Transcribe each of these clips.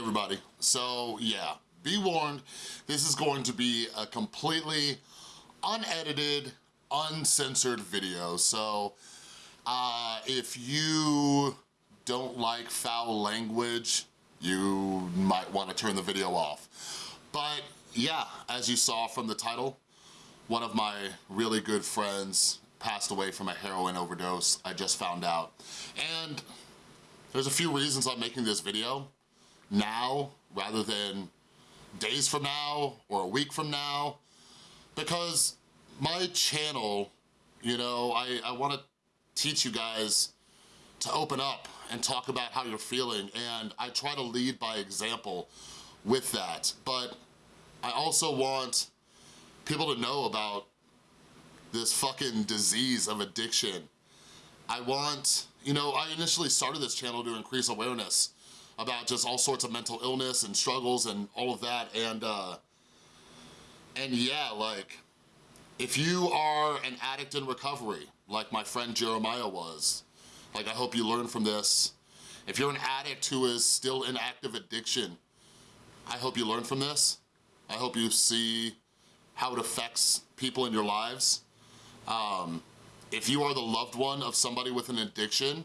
everybody. So yeah, be warned, this is going to be a completely unedited, uncensored video. So uh, if you don't like foul language, you might wanna turn the video off. But yeah, as you saw from the title, one of my really good friends passed away from a heroin overdose, I just found out. And there's a few reasons I'm making this video now rather than days from now or a week from now because my channel, you know, I, I wanna teach you guys to open up and talk about how you're feeling and I try to lead by example with that. But I also want people to know about this fucking disease of addiction. I want, you know, I initially started this channel to increase awareness about just all sorts of mental illness and struggles and all of that and uh, and yeah, like, if you are an addict in recovery, like my friend Jeremiah was, like I hope you learn from this. If you're an addict who is still in active addiction, I hope you learn from this. I hope you see how it affects people in your lives. Um, if you are the loved one of somebody with an addiction,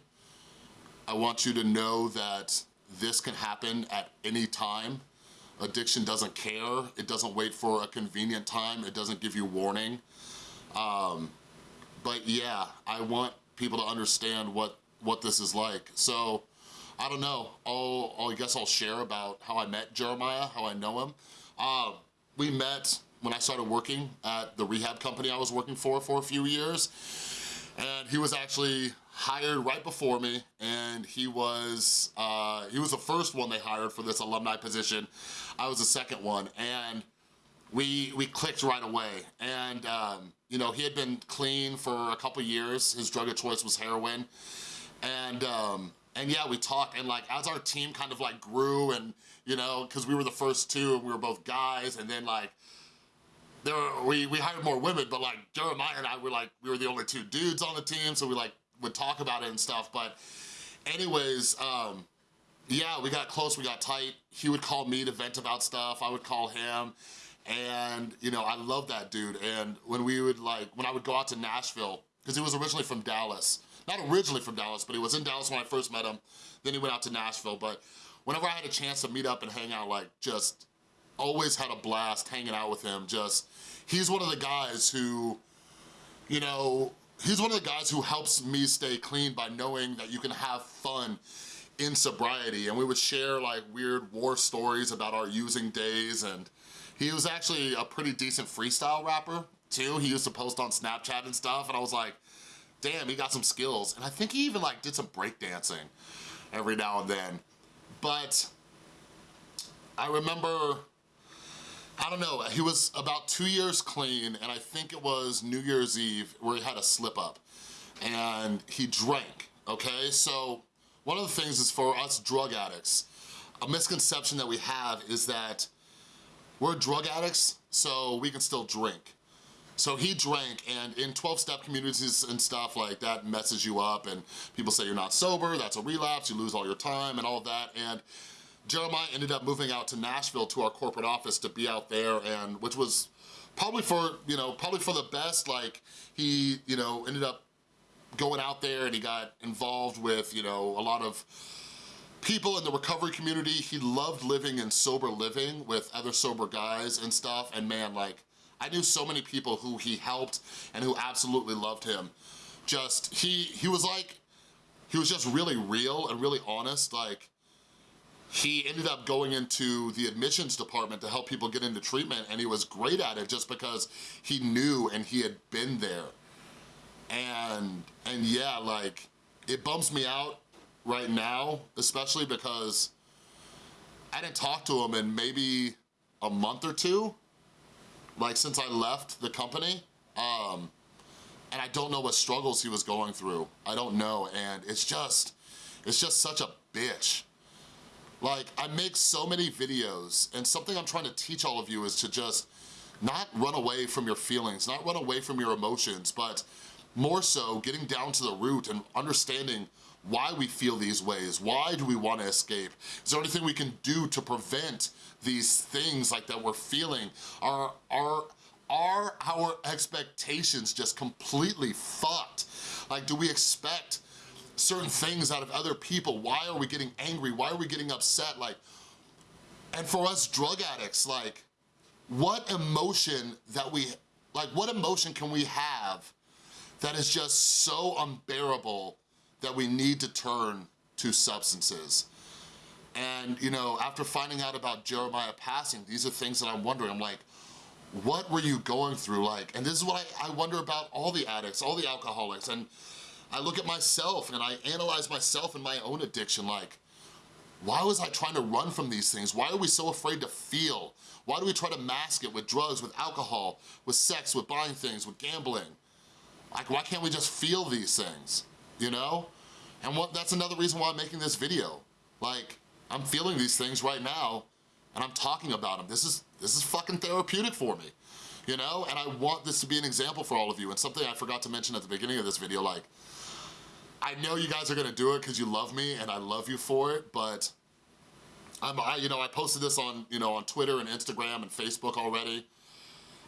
I want you to know that this can happen at any time. Addiction doesn't care. It doesn't wait for a convenient time. It doesn't give you warning. Um, but yeah, I want people to understand what, what this is like. So, I don't know. I'll, i guess I'll share about how I met Jeremiah, how I know him. Uh, we met when I started working at the rehab company I was working for for a few years. And he was actually hired right before me and he was uh, he was the first one they hired for this alumni position. I was the second one and we we clicked right away. And um, you know he had been clean for a couple years. His drug of choice was heroin. And um, and yeah we talked and like as our team kind of like grew and you know because we were the first two and we were both guys and then like there were, we we hired more women but like Jeremiah and I were like we were the only two dudes on the team so we like would talk about it and stuff, but anyways, um, yeah, we got close, we got tight. He would call me to vent about stuff, I would call him, and you know, I love that dude. And when we would like, when I would go out to Nashville, because he was originally from Dallas, not originally from Dallas, but he was in Dallas when I first met him, then he went out to Nashville, but whenever I had a chance to meet up and hang out, like just always had a blast hanging out with him, just, he's one of the guys who, you know, he's one of the guys who helps me stay clean by knowing that you can have fun in sobriety and we would share like weird war stories about our using days and he was actually a pretty decent freestyle rapper too. He used to post on Snapchat and stuff and I was like, damn, he got some skills. And I think he even like did some breakdancing every now and then. But I remember I don't know, he was about two years clean and I think it was New Year's Eve where he had a slip up and he drank, okay? So one of the things is for us drug addicts, a misconception that we have is that we're drug addicts, so we can still drink. So he drank, and in 12-step communities and stuff like that messes you up, and people say you're not sober, that's a relapse, you lose all your time and all of that, and Jeremiah ended up moving out to Nashville to our corporate office to be out there and which was probably for, you know, probably for the best. Like he, you know, ended up going out there and he got involved with, you know, a lot of people in the recovery community. He loved living in sober living with other sober guys and stuff. And man, like, I knew so many people who he helped and who absolutely loved him. Just, he, he was like, he was just really real and really honest. Like, he ended up going into the admissions department to help people get into treatment and he was great at it just because he knew and he had been there. And, and yeah, like, it bums me out right now, especially because I didn't talk to him in maybe a month or two, like since I left the company. Um, and I don't know what struggles he was going through. I don't know, and it's just, it's just such a bitch. Like, I make so many videos, and something I'm trying to teach all of you is to just not run away from your feelings, not run away from your emotions, but more so getting down to the root and understanding why we feel these ways. Why do we wanna escape? Is there anything we can do to prevent these things like that we're feeling? Are, are, are our expectations just completely fucked? Like, do we expect certain things out of other people? Why are we getting angry? Why are we getting upset? Like, and for us drug addicts, like, what emotion that we, like what emotion can we have that is just so unbearable that we need to turn to substances? And, you know, after finding out about Jeremiah passing, these are things that I'm wondering, I'm like, what were you going through like? And this is what I, I wonder about all the addicts, all the alcoholics, and I look at myself and I analyze myself and my own addiction, like, why was I trying to run from these things? Why are we so afraid to feel? Why do we try to mask it with drugs, with alcohol, with sex, with buying things, with gambling? Like, why can't we just feel these things, you know? And what, that's another reason why I'm making this video. Like, I'm feeling these things right now, and I'm talking about them. This is, this is fucking therapeutic for me, you know? And I want this to be an example for all of you, and something I forgot to mention at the beginning of this video, like, I know you guys are gonna do it because you love me and I love you for it, but I'm, I, you know, I posted this on, you know, on Twitter and Instagram and Facebook already.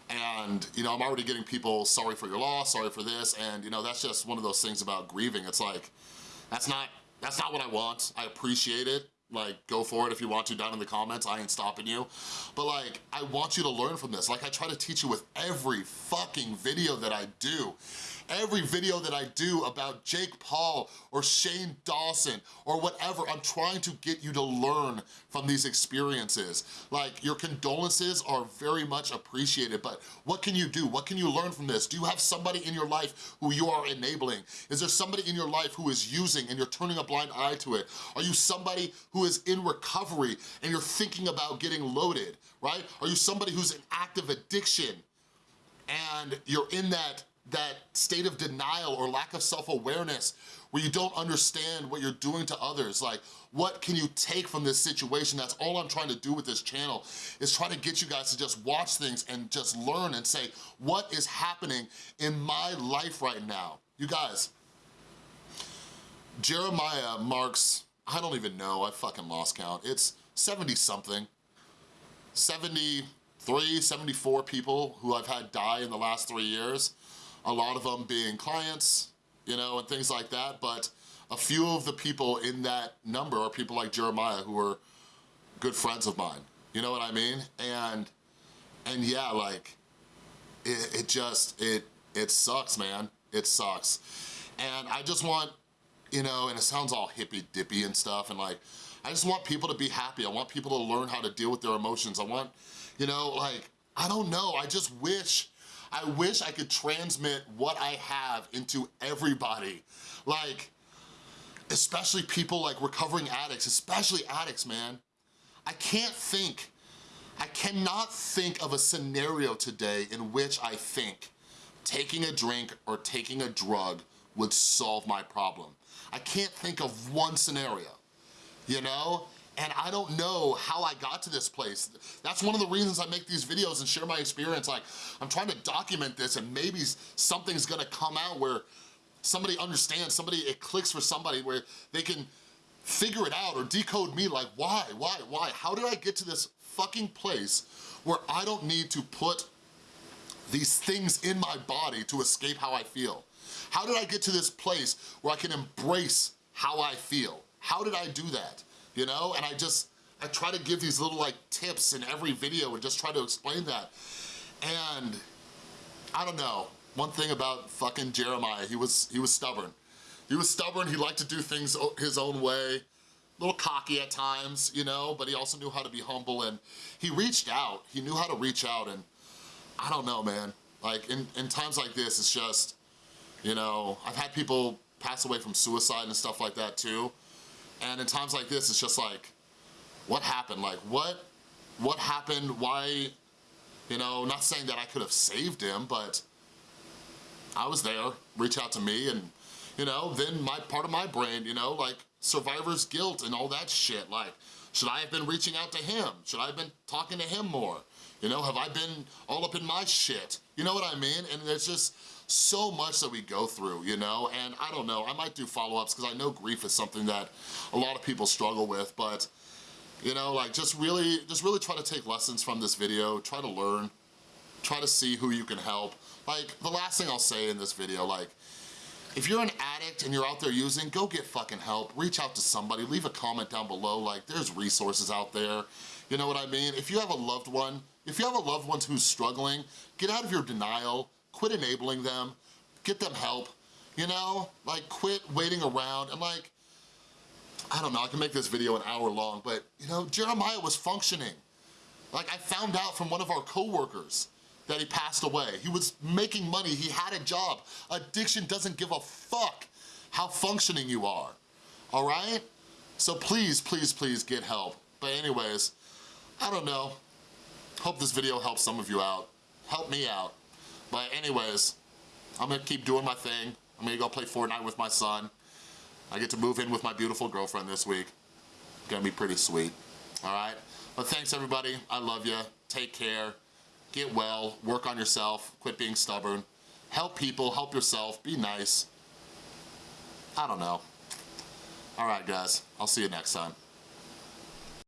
And, you know, I'm already getting people, sorry for your loss, sorry for this. And, you know, that's just one of those things about grieving. It's like, that's not, that's not what I want. I appreciate it. Like, go for it if you want to down in the comments. I ain't stopping you. But like, I want you to learn from this. Like I try to teach you with every fucking video that I do every video that I do about Jake Paul or Shane Dawson or whatever, I'm trying to get you to learn from these experiences. Like, your condolences are very much appreciated, but what can you do? What can you learn from this? Do you have somebody in your life who you are enabling? Is there somebody in your life who is using and you're turning a blind eye to it? Are you somebody who is in recovery and you're thinking about getting loaded, right? Are you somebody who's in active addiction and you're in that that state of denial or lack of self-awareness where you don't understand what you're doing to others. Like, what can you take from this situation? That's all I'm trying to do with this channel, is try to get you guys to just watch things and just learn and say, what is happening in my life right now? You guys, Jeremiah marks, I don't even know, I fucking lost count. It's 70 something, 73, 74 people who I've had die in the last three years a lot of them being clients, you know, and things like that, but a few of the people in that number are people like Jeremiah who are good friends of mine, you know what I mean? And, and yeah, like, it, it just, it, it sucks, man. It sucks. And I just want, you know, and it sounds all hippy-dippy and stuff, and like, I just want people to be happy. I want people to learn how to deal with their emotions. I want, you know, like, I don't know, I just wish I wish I could transmit what I have into everybody. Like, especially people like recovering addicts, especially addicts, man. I can't think, I cannot think of a scenario today in which I think taking a drink or taking a drug would solve my problem. I can't think of one scenario, you know? And I don't know how I got to this place. That's one of the reasons I make these videos and share my experience. Like, I'm trying to document this and maybe something's gonna come out where somebody understands, somebody, it clicks for somebody where they can figure it out or decode me like, why, why, why? How did I get to this fucking place where I don't need to put these things in my body to escape how I feel? How did I get to this place where I can embrace how I feel? How did I do that? You know? And I just, I try to give these little like tips in every video and just try to explain that. And I don't know, one thing about fucking Jeremiah, he was, he was stubborn. He was stubborn, he liked to do things his own way, a little cocky at times, you know, but he also knew how to be humble and he reached out, he knew how to reach out and I don't know, man. Like in, in times like this, it's just, you know, I've had people pass away from suicide and stuff like that too. And in times like this, it's just like, what happened? Like, what, what happened? Why, you know, not saying that I could have saved him, but I was there, reach out to me, and, you know, then my part of my brain, you know, like, survivor's guilt and all that shit, like, should I have been reaching out to him? Should I have been talking to him more? You know, have I been all up in my shit? You know what I mean? And it's just, so much that we go through, you know? And I don't know, I might do follow-ups because I know grief is something that a lot of people struggle with, but you know, like just really, just really try to take lessons from this video, try to learn, try to see who you can help. Like, the last thing I'll say in this video, like, if you're an addict and you're out there using, go get fucking help. Reach out to somebody, leave a comment down below, like, there's resources out there. You know what I mean? If you have a loved one, if you have a loved one who's struggling, get out of your denial, quit enabling them, get them help, you know? Like, quit waiting around and like, I don't know, I can make this video an hour long, but you know, Jeremiah was functioning. Like I found out from one of our coworkers that he passed away. He was making money, he had a job. Addiction doesn't give a fuck how functioning you are, all right? So please, please, please get help. But anyways, I don't know. Hope this video helps some of you out. Help me out. But anyways, I'm gonna keep doing my thing. I'm gonna go play Fortnite with my son. I get to move in with my beautiful girlfriend this week. Gonna be pretty sweet, all right? But thanks everybody, I love you. Take care, get well, work on yourself, quit being stubborn. Help people, help yourself, be nice. I don't know. All right guys, I'll see you next time.